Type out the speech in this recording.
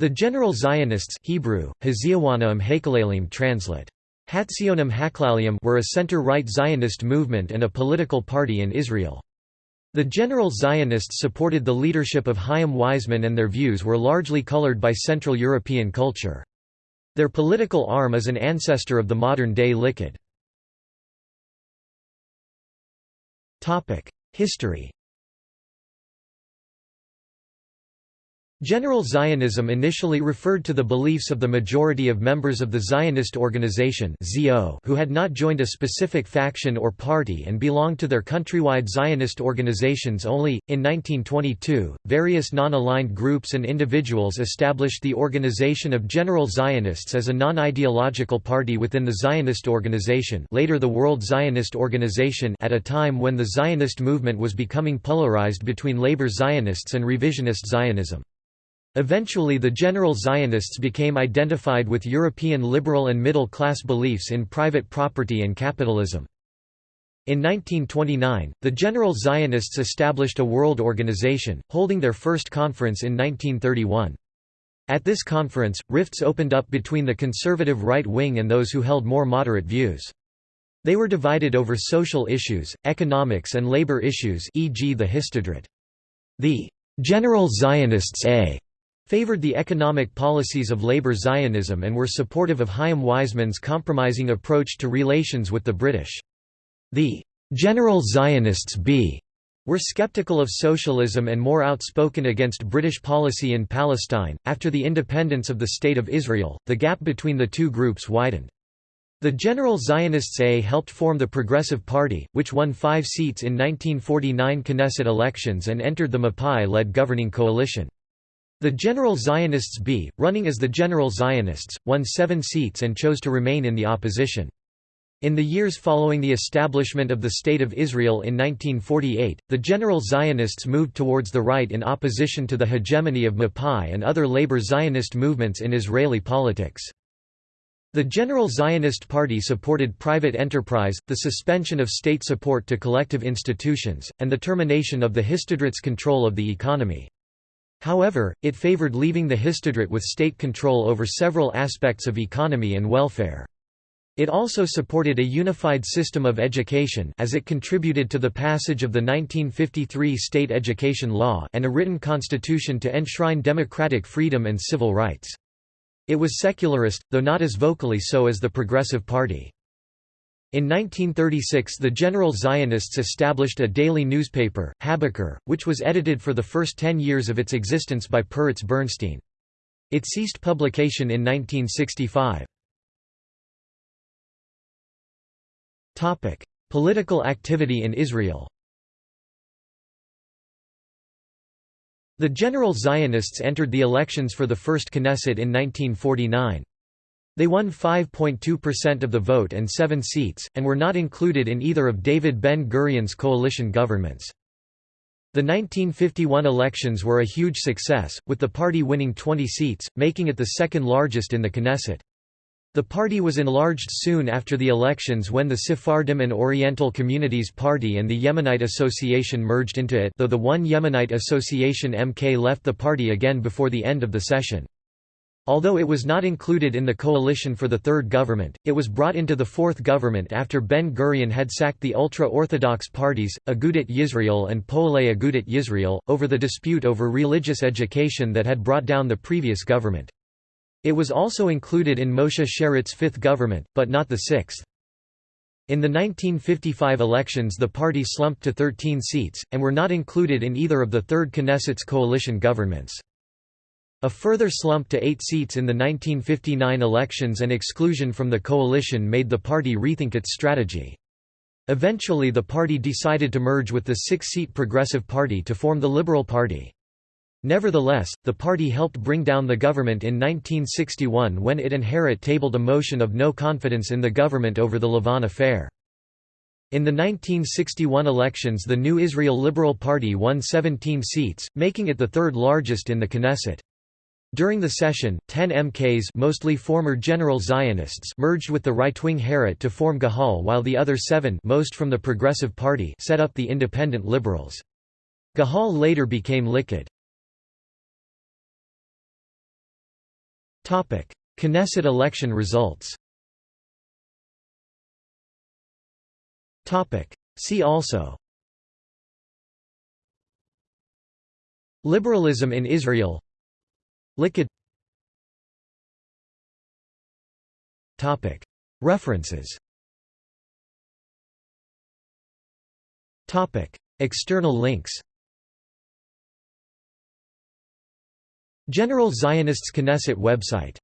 The General Zionists Hebrew, translate. Were a center-right Zionist movement and a political party in Israel. The General Zionists supported the leadership of Chaim Weizmann and their views were largely colored by Central European culture. Their political arm is an ancestor of the modern-day Likud. History General Zionism initially referred to the beliefs of the majority of members of the Zionist organization who had not joined a specific faction or party and belonged to their countrywide Zionist organizations only. In 1922, various non-aligned groups and individuals established the Organization of General Zionists as a non-ideological party within the Zionist organization later the World Zionist Organization at a time when the Zionist movement was becoming polarized between labor Zionists and revisionist Zionism. Eventually the general Zionists became identified with European liberal and middle-class beliefs in private property and capitalism. In 1929, the General Zionists established a world organization, holding their first conference in 1931. At this conference, rifts opened up between the conservative right wing and those who held more moderate views. They were divided over social issues, economics and labor issues e.g. the Histadrut. The General Zionists A favored the economic policies of labor Zionism and were supportive of Chaim Weizmann's compromising approach to relations with the British. The General Zionists B were skeptical of socialism and more outspoken against British policy in Palestine. After the independence of the State of Israel, the gap between the two groups widened. The General Zionists A helped form the Progressive Party, which won five seats in 1949 Knesset elections and entered the Mapai-led governing coalition. The General Zionists B, running as the General Zionists, won seven seats and chose to remain in the opposition. In the years following the establishment of the State of Israel in 1948, the General Zionists moved towards the right in opposition to the hegemony of Mapai and other labor Zionist movements in Israeli politics. The General Zionist Party supported private enterprise, the suspension of state support to collective institutions, and the termination of the Histadrut's control of the economy. However, it favored leaving the Histadrut with state control over several aspects of economy and welfare. It also supported a unified system of education as it contributed to the passage of the 1953 state education law and a written constitution to enshrine democratic freedom and civil rights. It was secularist, though not as vocally so as the Progressive Party. In 1936 the General Zionists established a daily newspaper, HaBoker, which was edited for the first ten years of its existence by Peretz Bernstein. It ceased publication in 1965. Political activity in Israel The General Zionists entered the elections for the first Knesset in 1949. They won 5.2% of the vote and seven seats, and were not included in either of David Ben-Gurion's coalition governments. The 1951 elections were a huge success, with the party winning 20 seats, making it the second largest in the Knesset. The party was enlarged soon after the elections when the Sephardim and Oriental Communities Party and the Yemenite Association merged into it though the one Yemenite Association MK left the party again before the end of the session. Although it was not included in the coalition for the third government, it was brought into the fourth government after Ben-Gurion had sacked the ultra-Orthodox parties, Agudat Yisrael and Poalei Agudat Yisrael, over the dispute over religious education that had brought down the previous government. It was also included in Moshe Sharett's fifth government, but not the sixth. In the 1955 elections the party slumped to 13 seats, and were not included in either of the third Knesset's coalition governments. A further slump to eight seats in the 1959 elections and exclusion from the coalition made the party rethink its strategy. Eventually the party decided to merge with the six-seat Progressive Party to form the Liberal Party. Nevertheless, the party helped bring down the government in 1961 when it and Herut tabled a motion of no confidence in the government over the Lavon affair. In the 1961 elections the New Israel Liberal Party won 17 seats, making it the third largest in the Knesset. During the session, 10 MKs mostly former General Zionists merged with the right-wing Herut to form Gahal while the other seven most from the Progressive Party set up the Independent Liberals. Gahal later became Likud. Knesset election results. See also. Liberalism in Israel Likud References. External links. General Zionists Knesset website